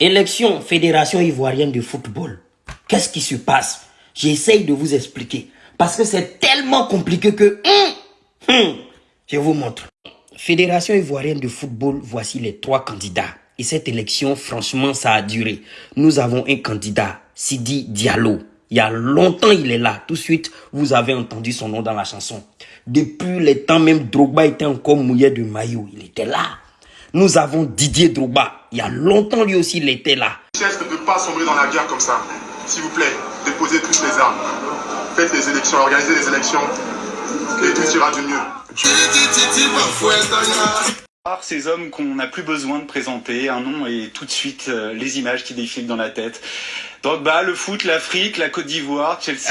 Élection Fédération Ivoirienne de Football. Qu'est-ce qui se passe? J'essaye de vous expliquer. Parce que c'est tellement compliqué que... Hum, hum, je vous montre. Fédération Ivoirienne de Football, voici les trois candidats. Et cette élection, franchement, ça a duré. Nous avons un candidat, Sidi Diallo. Il y a longtemps, il est là. Tout de suite, vous avez entendu son nom dans la chanson. Depuis les temps, même Drogba était encore mouillé de maillot. Il était là. Nous avons Didier Drogba. Il y a longtemps, lui aussi, il était là. Chef ne peut pas sombrer dans la guerre comme ça. S'il vous plaît, déposez toutes les armes. Faites les élections, organisez les élections. Et tout ira du mieux. Ces hommes qu'on n'a plus besoin de présenter, un nom et tout de suite euh, les images qui défilent dans la tête. Drogba, le foot, l'Afrique, la Côte d'Ivoire, Chelsea,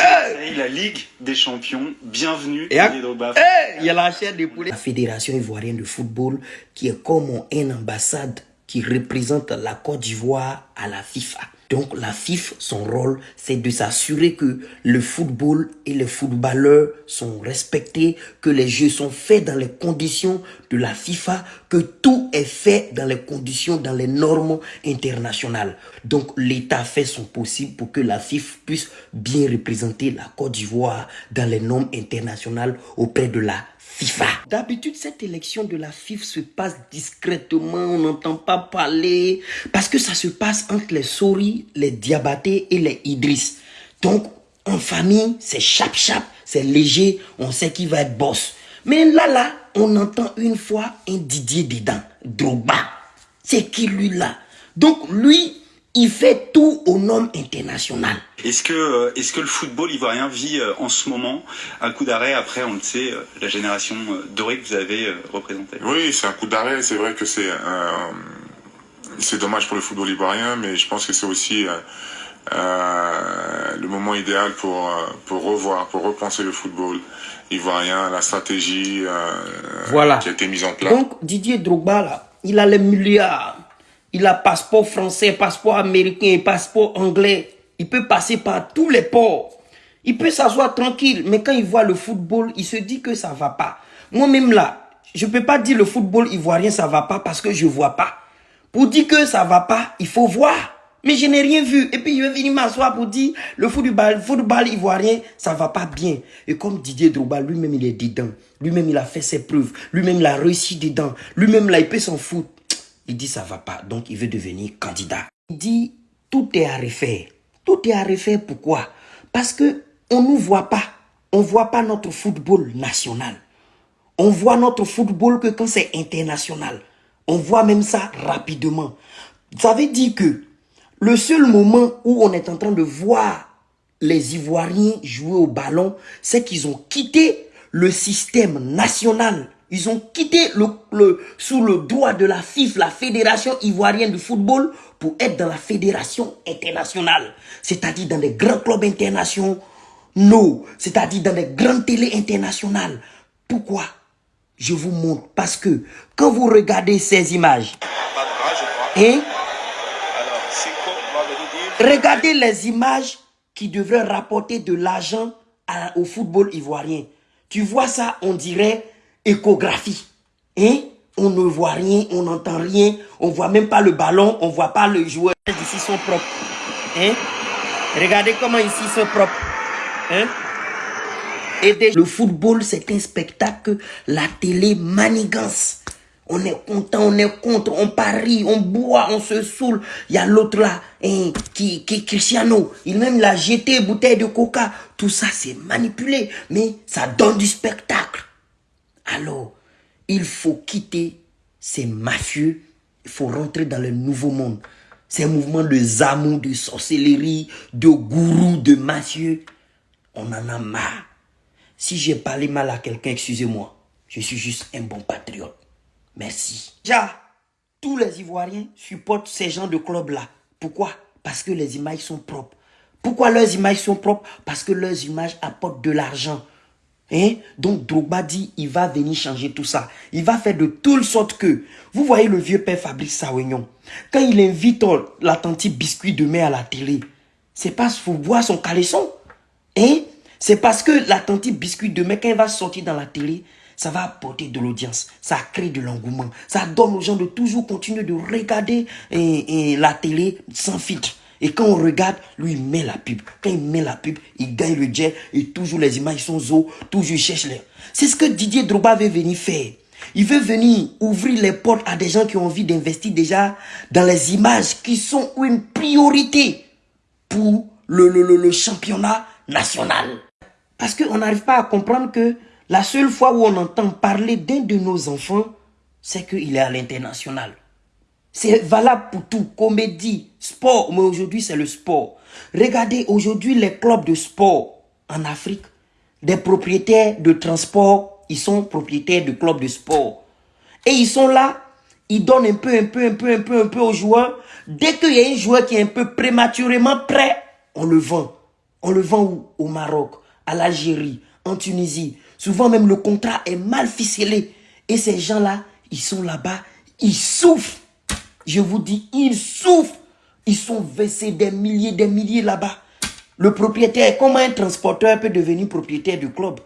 la Ligue des Champions. Bienvenue, Et à-. Eh, Il y a la chaîne des poulets. La Fédération Ivoirienne de Football qui est comme une ambassade qui représente la Côte d'Ivoire à la FIFA. Donc la FIFA, son rôle, c'est de s'assurer que le football et les footballeurs sont respectés, que les jeux sont faits dans les conditions de la FIFA, que tout est fait dans les conditions, dans les normes internationales. Donc l'État fait son possible pour que la FIFA puisse bien représenter la Côte d'Ivoire dans les normes internationales auprès de la D'habitude, cette élection de la FIFA se passe discrètement, on n'entend pas parler, parce que ça se passe entre les Sori, les Diabaté et les Idriss. Donc, en famille, c'est chap-chap, c'est léger, on sait qui va être boss. Mais là, là, on entend une fois un Didier dedans, Drogba. C'est qui lui là? Donc, lui, il fait tout aux normes internationales. Est-ce que, euh, est-ce que le football ivoirien vit euh, en ce moment un coup d'arrêt après, on le sait, euh, la génération dorée que vous avez représentée? Oui, c'est un coup d'arrêt. C'est vrai que c'est euh, c'est dommage pour le football ivoirien, mais je pense que c'est aussi euh, le moment idéal pour pour revoir, pour repenser le football ivoirien, la stratégie euh, Voilà. qui a été mise en place. Donc, Didier Drogba, là, il a les milliards. Il a passeport français, passeport américain, passeport anglais. Il peut passer par tous les ports. Il peut s'asseoir tranquille. Mais quand il voit le football, il se dit que ça va pas. Moi-même là, je peux pas dire le football ivoirien ça va pas parce que je vois pas. Pour dire que ça va pas, il faut voir. Mais je n'ai rien vu. Et puis je vais venir m'asseoir pour dire le football, ivoirien, ça va pas bien. Et comme Didier Drogba, lui-même, il est dedans. Lui-même, il a fait ses preuves. Lui-même, il a réussi dedans. Lui-même, là, il peut s'en foutre. Il dit ça va pas. Donc, il veut devenir candidat. Il dit tout est à refaire. Tout est à refaire. Pourquoi? Parce que on nous voit pas. On voit pas notre football national. On voit notre football que quand c'est international. On voit même ça rapidement. Ça veut dire que le seul moment où on est en train de voir les Ivoiriens jouer au ballon, c'est qu'ils ont quitté le système national. Ils ont quitté le, sous le droit de la FIF, la Fédération Ivoirienne de Football, pour être dans la Fédération Internationale. C'est-à-dire dans des grands clubs internationaux, c'est-à-dire dans des grandes télés internationales. Pourquoi? Je vous montre. Parce que quand vous regardez ces images, hein, Regardez les images qui devraient rapporter de l'argent au football ivoirien. Tu vois ça, on dirait échographie. Hein? On ne voit rien, on n'entend rien, on voit même pas le ballon, on voit pas le joueur. Ici sont propres. Hein? Regardez comment ici sont propres. Hein? Le football, c'est un spectacle la télé manigance. On est content, on est contre, on parie, on boit, on se saoule. Il y a l'autre là, hein, qui, qui Cristiano, il même l'a jeté bouteille de coca. Tout ça, c'est manipulé, mais ça donne du spectacle. Alors, il faut quitter ces mafieux, il faut rentrer dans le nouveau monde. Ces mouvements de zamou, de sorcellerie, de gourou, de mafieux. On en a marre. Si j'ai parlé mal à quelqu'un, excusez-moi. Je suis juste un bon patriote. Merci. Tous les Ivoiriens supportent ces gens de clubs-là. Pourquoi? Parce que les images sont propres. Pourquoi leurs images sont propres? Parce que leurs images apportent de l'argent. Hein? Donc Drogba dit, il va venir changer tout ça. Il va faire de telle sorte que, vous voyez le vieux père Fabrice Sawignon, quand il invite la tante biscuit de mai à la télé, c'est pas pour voir son caleçon. Hein? C'est parce que la tante biscuit demain, quand elle va sortir dans la télé, ça va apporter de l'audience, ça crée de l'engouement, ça donne aux gens de toujours continuer de regarder et, la télé sans filtre. Et quand on regarde, lui, il met la pub. Quand il met la pub, il gagne le jet et toujours les images sont zo, toujours il cherche les. C'est ce que Didier Droba veut venir faire. Il veut venir ouvrir les portes à des gens qui ont envie d'investir déjà dans les images qui sont une priorité pour le, le, le, championnat national. Parce qu'on n'arrive pas à comprendre que la seule fois où on entend parler d'un de nos enfants, c'est qu'il est à l'international. C'est valable pour tout, comédie, sport, mais aujourd'hui c'est le sport. Regardez aujourd'hui les clubs de sport en Afrique, des propriétaires de transport ils sont propriétaires de clubs de sport. Et ils sont là, ils donnent un peu, un peu, un peu, un peu, un peu aux joueurs. Dès qu'il y a un joueur qui est un peu prématurément prêt, on le vend. On le vend Au Maroc, à l'Algérie, en Tunisie. Souvent même le contrat est mal ficelé. Et ces gens-là, ils sont là-bas, ils souffrent. Je vous dis, ils souffrent. Ils sont versés des milliers, des milliers là-bas. Le propriétaire, comment un transporteur peut devenir propriétaire du club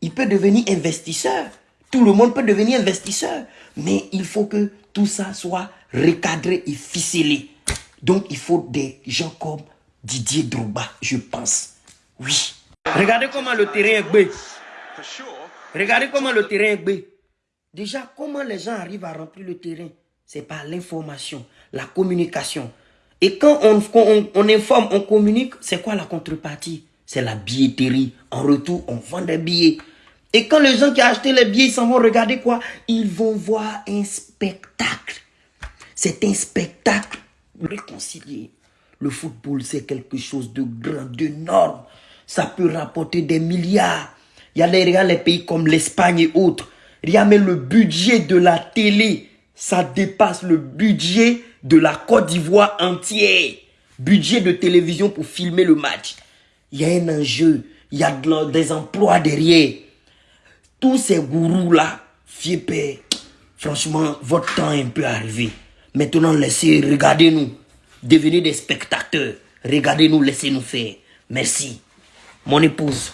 il peut devenir investisseur. Tout le monde peut devenir investisseur. Mais il faut que tout ça soit recadré et ficelé. Donc, il faut des gens comme Didier Drouba, je pense. Oui. Regardez comment le terrain est bé. Regardez comment le terrain est bé. Déjà, comment les gens arrivent à remplir le terrain? C'est par l'information, la communication. Et quand on, on informe, on communique, c'est quoi la contrepartie? C'est la billetterie. En retour, on vend des billets. Et quand les gens qui ont acheté les billets, ils s'en vont regarder quoi? Ils vont voir un spectacle. C'est un spectacle réconcilié. Le football, c'est quelque chose de grand, d'énorme. Ça peut rapporter des milliards. Il y a les, les pays comme l'Espagne et autres. Il y même le budget de la télé. Ça dépasse le budget de la Côte d'Ivoire entière. Budget de télévision pour filmer le match il y a un enjeu, il y a des emplois derrière. Tous ces gourous-là, fiez franchement, votre temps est un peu arrivé. Maintenant, laissez, regardez-nous. Devenez des spectateurs. Regardez-nous, laissez-nous faire. Merci. Mon épouse,